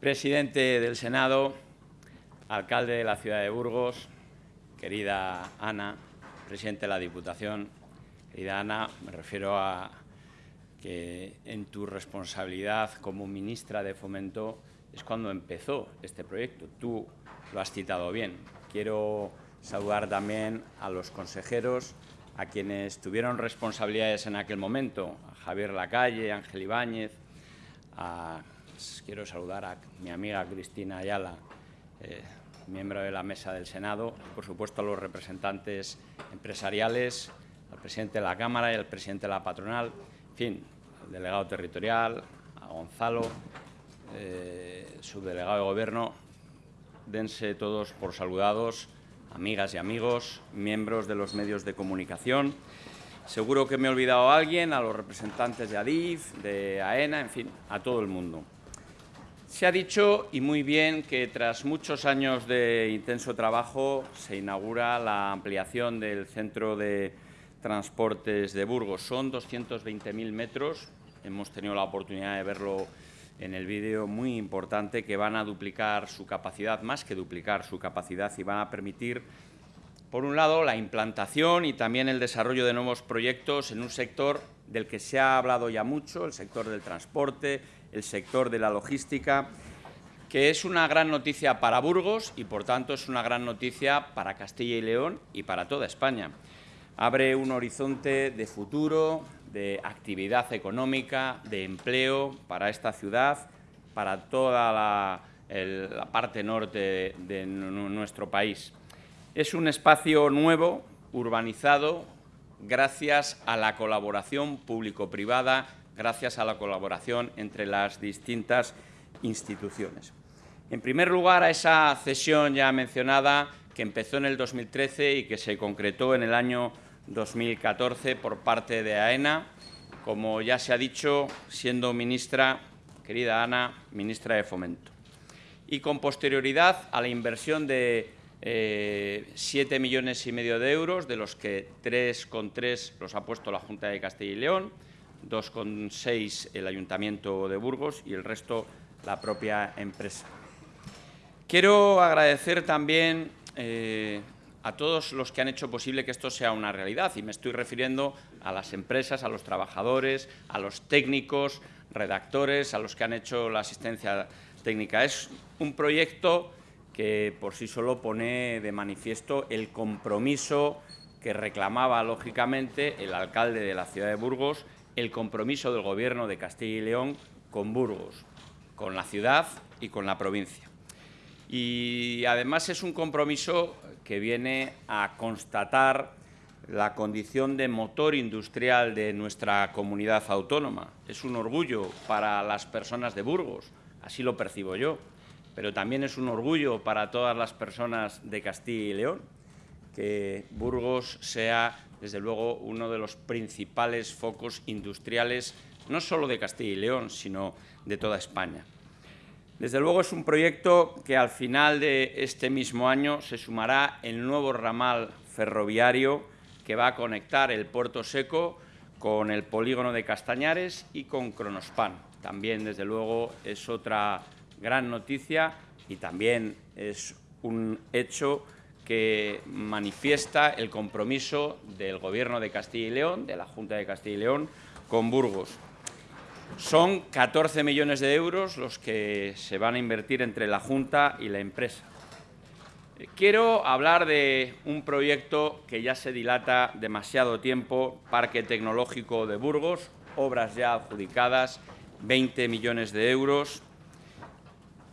Presidente del Senado, alcalde de la ciudad de Burgos, querida Ana, presidente de la Diputación, querida Ana, me refiero a que en tu responsabilidad como ministra de Fomento es cuando empezó este proyecto. Tú lo has citado bien. Quiero saludar también a los consejeros, a quienes tuvieron responsabilidades en aquel momento, a Javier Lacalle, Ángel Ibáñez, quiero saludar a mi amiga Cristina Ayala, eh, miembro de la Mesa del Senado, por supuesto a los representantes empresariales, al presidente de la Cámara y al presidente de la patronal, en fin, al delegado territorial, a Gonzalo, eh, subdelegado de Gobierno, dense todos por saludados, amigas y amigos, miembros de los medios de comunicación. Seguro que me he olvidado a alguien, a los representantes de ADIF, de AENA, en fin, a todo el mundo. Se ha dicho, y muy bien, que tras muchos años de intenso trabajo se inaugura la ampliación del Centro de Transportes de Burgos. Son 220.000 metros, hemos tenido la oportunidad de verlo en el vídeo, muy importante, que van a duplicar su capacidad, más que duplicar su capacidad, y van a permitir, por un lado, la implantación y también el desarrollo de nuevos proyectos en un sector del que se ha hablado ya mucho, el sector del transporte, el sector de la logística, que es una gran noticia para Burgos y, por tanto, es una gran noticia para Castilla y León y para toda España. Abre un horizonte de futuro, de actividad económica, de empleo para esta ciudad, para toda la, parte norte de nuestro país. Es un espacio nuevo, urbanizado, gracias a la colaboración público-privada gracias a la colaboración entre las distintas instituciones. En primer lugar, a esa cesión ya mencionada que empezó en el 2013 y que se concretó en el año 2014 por parte de AENA, como ya se ha dicho, siendo ministra, querida Ana, ministra de Fomento. Y con posterioridad a la inversión de eh, 7 millones y medio de euros, de los que 3,3 los ha puesto la Junta de Castilla y León, 2,6 el Ayuntamiento de Burgos y el resto la propia empresa. Quiero agradecer también eh, a todos los que han hecho posible que esto sea una realidad y me estoy refiriendo a las empresas, a los trabajadores, a los técnicos, redactores, a los que han hecho la asistencia técnica. Es un proyecto que por sí solo pone de manifiesto el compromiso que reclamaba, lógicamente, el alcalde de la ciudad de Burgos el compromiso del Gobierno de Castilla y León con Burgos, con la ciudad y con la provincia. Y además es un compromiso que viene a constatar la condición de motor industrial de nuestra comunidad autónoma. Es un orgullo para las personas de Burgos, así lo percibo yo, pero también es un orgullo para todas las personas de Castilla y León que Burgos sea desde luego, uno de los principales focos industriales, no solo de Castilla y León, sino de toda España. Desde luego es un proyecto que al final de este mismo año se sumará el nuevo ramal ferroviario que va a conectar el Puerto Seco con el polígono de Castañares y con Cronospan. También, desde luego, es otra gran noticia y también es un hecho que manifiesta el compromiso del Gobierno de Castilla y León, de la Junta de Castilla y León, con Burgos. Son 14 millones de euros los que se van a invertir entre la Junta y la empresa. Quiero hablar de un proyecto que ya se dilata demasiado tiempo, Parque Tecnológico de Burgos, obras ya adjudicadas, 20 millones de euros.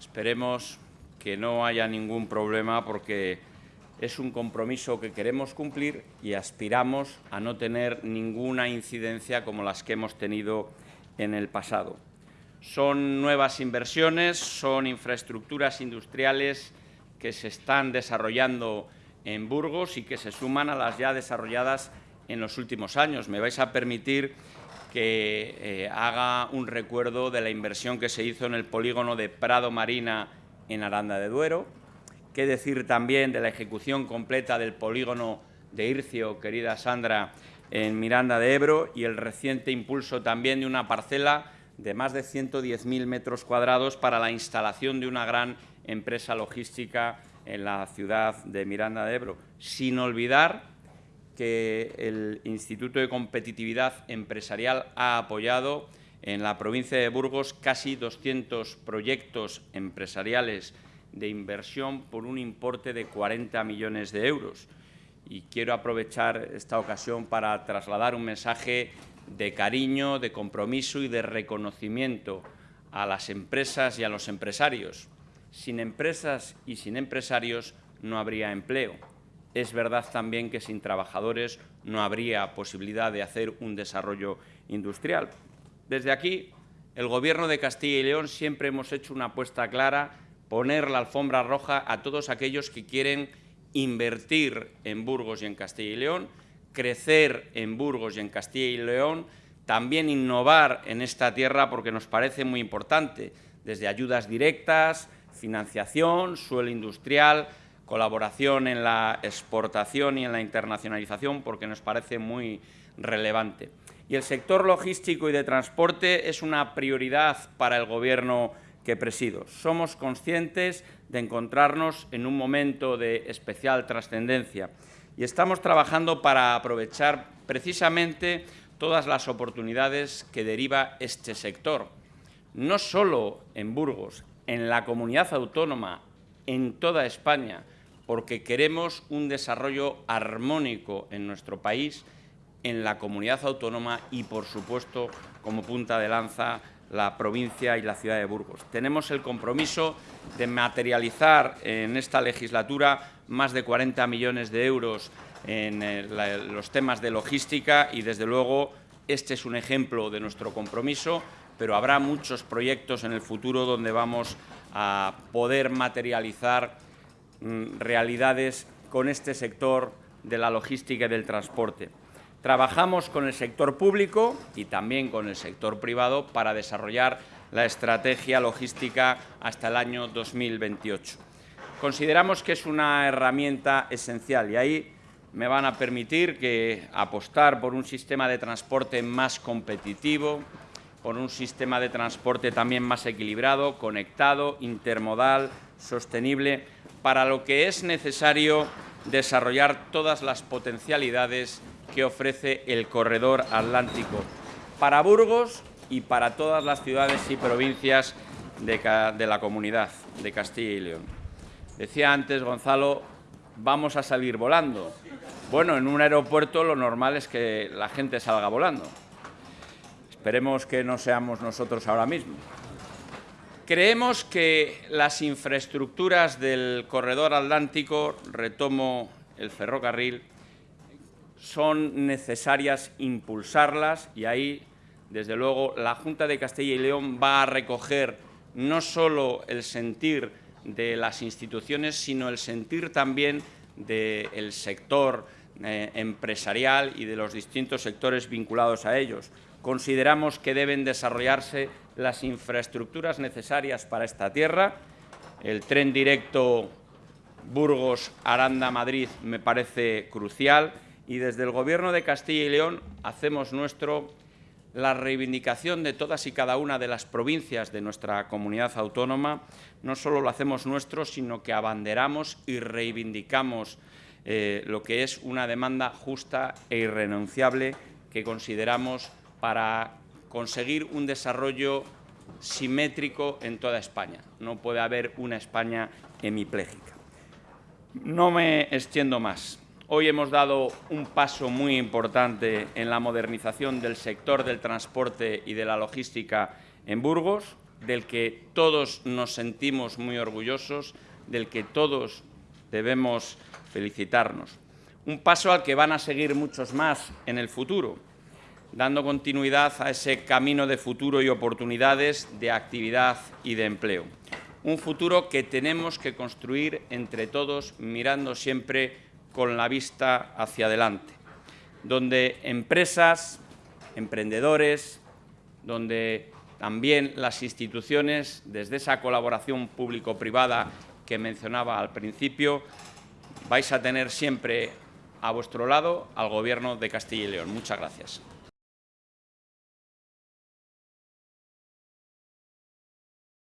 Esperemos que no haya ningún problema porque es un compromiso que queremos cumplir y aspiramos a no tener ninguna incidencia como las que hemos tenido en el pasado. Son nuevas inversiones, son infraestructuras industriales que se están desarrollando en Burgos y que se suman a las ya desarrolladas en los últimos años. Me vais a permitir que eh, haga un recuerdo de la inversión que se hizo en el polígono de Prado Marina en Aranda de Duero, Qué decir también de la ejecución completa del polígono de Ircio, querida Sandra, en Miranda de Ebro, y el reciente impulso también de una parcela de más de 110.000 metros cuadrados para la instalación de una gran empresa logística en la ciudad de Miranda de Ebro, sin olvidar que el Instituto de Competitividad Empresarial ha apoyado en la provincia de Burgos casi 200 proyectos empresariales de inversión por un importe de 40 millones de euros. Y quiero aprovechar esta ocasión para trasladar un mensaje de cariño, de compromiso y de reconocimiento a las empresas y a los empresarios. Sin empresas y sin empresarios no habría empleo. Es verdad también que sin trabajadores no habría posibilidad de hacer un desarrollo industrial. Desde aquí, el Gobierno de Castilla y León siempre hemos hecho una apuesta clara, poner la alfombra roja a todos aquellos que quieren invertir en Burgos y en Castilla y León, crecer en Burgos y en Castilla y León, también innovar en esta tierra porque nos parece muy importante, desde ayudas directas, financiación, suelo industrial, colaboración en la exportación y en la internacionalización, porque nos parece muy relevante. Y el sector logístico y de transporte es una prioridad para el Gobierno que presido. Somos conscientes de encontrarnos en un momento de especial trascendencia y estamos trabajando para aprovechar precisamente todas las oportunidades que deriva este sector, no solo en Burgos, en la comunidad autónoma, en toda España, porque queremos un desarrollo armónico en nuestro país, en la comunidad autónoma y, por supuesto, como punta de lanza, la provincia y la ciudad de Burgos. Tenemos el compromiso de materializar en esta legislatura más de 40 millones de euros en eh, los temas de logística y, desde luego, este es un ejemplo de nuestro compromiso, pero habrá muchos proyectos en el futuro donde vamos a poder materializar mm, realidades con este sector de la logística y del transporte. Trabajamos con el sector público y también con el sector privado para desarrollar la estrategia logística hasta el año 2028. Consideramos que es una herramienta esencial y ahí me van a permitir que apostar por un sistema de transporte más competitivo, por un sistema de transporte también más equilibrado, conectado, intermodal, sostenible, para lo que es necesario desarrollar todas las potencialidades que ofrece el corredor atlántico para Burgos y para todas las ciudades y provincias de, la comunidad de Castilla y León. Decía antes Gonzalo, vamos a salir volando. Bueno, en un aeropuerto lo normal es que la gente salga volando. Esperemos que no seamos nosotros ahora mismo. Creemos que las infraestructuras del corredor atlántico, retomo el ferrocarril, son necesarias impulsarlas y ahí, desde luego, la Junta de Castilla y León va a recoger no solo el sentir de las instituciones, sino el sentir también del sector eh, empresarial y de los distintos sectores vinculados a ellos. Consideramos que deben desarrollarse las infraestructuras necesarias para esta tierra. El tren directo Burgos-Aranda-Madrid me parece crucial y desde el Gobierno de Castilla y León hacemos nuestro la reivindicación de todas y cada una de las provincias de nuestra comunidad autónoma. No solo lo hacemos nuestro, sino que abanderamos y reivindicamos eh, lo que es una demanda justa e irrenunciable que consideramos para conseguir un desarrollo simétrico en toda España. No puede haber una España hemipléjica. No me extiendo más. Hoy hemos dado un paso muy importante en la modernización del sector del transporte y de la logística en Burgos, del que todos nos sentimos muy orgullosos, del que todos debemos felicitarnos. Un paso al que van a seguir muchos más en el futuro, dando continuidad a ese camino de futuro y oportunidades de actividad y de empleo. Un futuro que tenemos que construir entre todos mirando siempre con la vista hacia adelante, donde empresas, emprendedores, donde también las instituciones, desde esa colaboración público-privada que mencionaba al principio, vais a tener siempre a vuestro lado al Gobierno de Castilla y León. Muchas gracias.